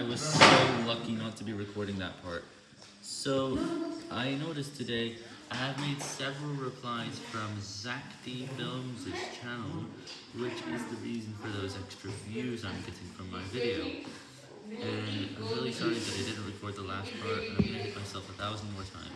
I was so lucky not to be recording that part. So, I noticed today I have made several replies from Zach D Films' channel, which is the reason for those extra views I'm getting from my video. And I'm really sorry that I didn't record the last part, and I'm gonna hit myself a thousand more times.